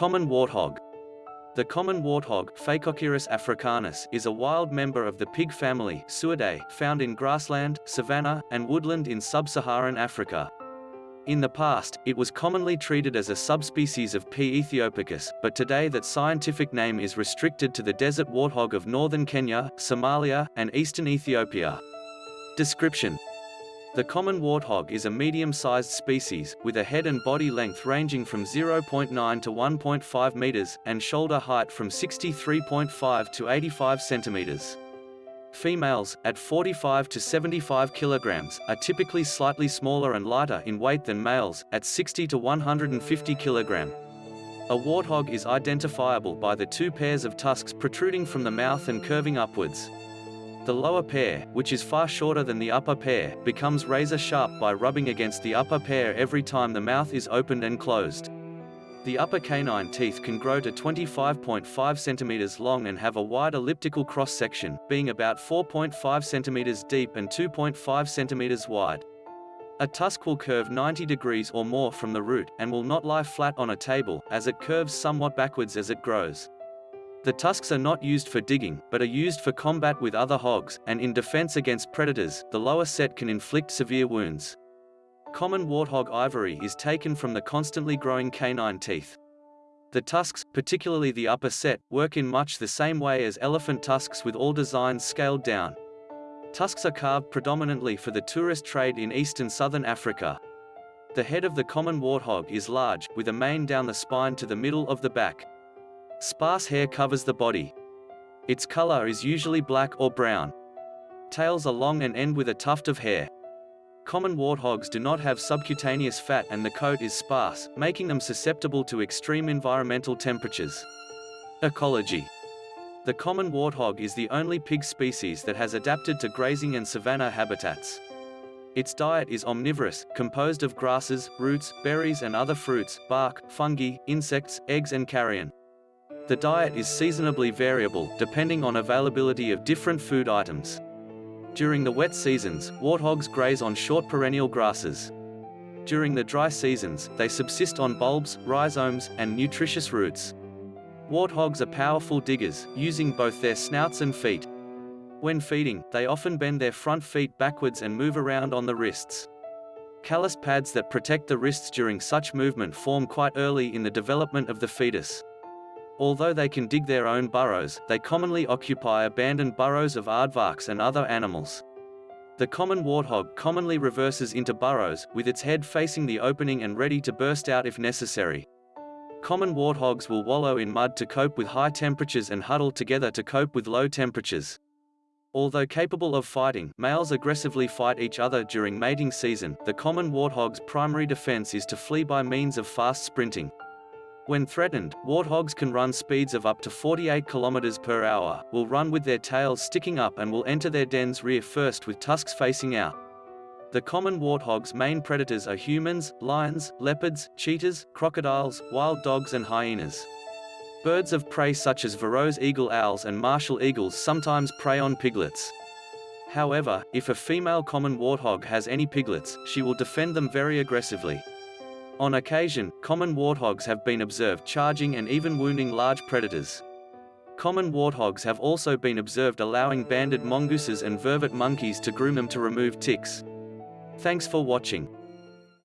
Common warthog. The common warthog, Phacochoerus africanus, is a wild member of the pig family Suidae, found in grassland, savanna, and woodland in sub-Saharan Africa. In the past, it was commonly treated as a subspecies of P. aethiopicus, but today that scientific name is restricted to the desert warthog of northern Kenya, Somalia, and eastern Ethiopia. Description the common warthog is a medium-sized species, with a head and body length ranging from 0.9 to 1.5 meters, and shoulder height from 63.5 to 85 centimeters. Females, at 45 to 75 kilograms, are typically slightly smaller and lighter in weight than males, at 60 to 150 kilogram. A warthog is identifiable by the two pairs of tusks protruding from the mouth and curving upwards. The lower pair, which is far shorter than the upper pair, becomes razor sharp by rubbing against the upper pair every time the mouth is opened and closed. The upper canine teeth can grow to 25.5 centimeters long and have a wide elliptical cross-section, being about 4.5 centimeters deep and 2.5 centimeters wide. A tusk will curve 90 degrees or more from the root, and will not lie flat on a table, as it curves somewhat backwards as it grows. The tusks are not used for digging, but are used for combat with other hogs, and in defense against predators, the lower set can inflict severe wounds. Common warthog ivory is taken from the constantly growing canine teeth. The tusks, particularly the upper set, work in much the same way as elephant tusks with all designs scaled down. Tusks are carved predominantly for the tourist trade in east and southern Africa. The head of the common warthog is large, with a mane down the spine to the middle of the back. Sparse hair covers the body. Its color is usually black or brown. Tails are long and end with a tuft of hair. Common warthogs do not have subcutaneous fat and the coat is sparse, making them susceptible to extreme environmental temperatures. Ecology The common warthog is the only pig species that has adapted to grazing and savanna habitats. Its diet is omnivorous, composed of grasses, roots, berries and other fruits, bark, fungi, insects, eggs and carrion. The diet is seasonably variable, depending on availability of different food items. During the wet seasons, warthogs graze on short perennial grasses. During the dry seasons, they subsist on bulbs, rhizomes, and nutritious roots. Warthogs are powerful diggers, using both their snouts and feet. When feeding, they often bend their front feet backwards and move around on the wrists. Callus pads that protect the wrists during such movement form quite early in the development of the fetus. Although they can dig their own burrows, they commonly occupy abandoned burrows of aardvarks and other animals. The common warthog commonly reverses into burrows, with its head facing the opening and ready to burst out if necessary. Common warthogs will wallow in mud to cope with high temperatures and huddle together to cope with low temperatures. Although capable of fighting, males aggressively fight each other during mating season. The common warthog's primary defense is to flee by means of fast sprinting. When threatened, warthogs can run speeds of up to 48 km per hour, will run with their tails sticking up and will enter their den's rear first with tusks facing out. The common warthog's main predators are humans, lions, leopards, cheetahs, crocodiles, wild dogs and hyenas. Birds of prey such as Verreaux's eagle owls and martial eagles sometimes prey on piglets. However, if a female common warthog has any piglets, she will defend them very aggressively. On occasion, common warthogs have been observed charging and even wounding large predators. Common warthogs have also been observed allowing banded mongooses and vervet monkeys to groom them to remove ticks. Thanks for watching.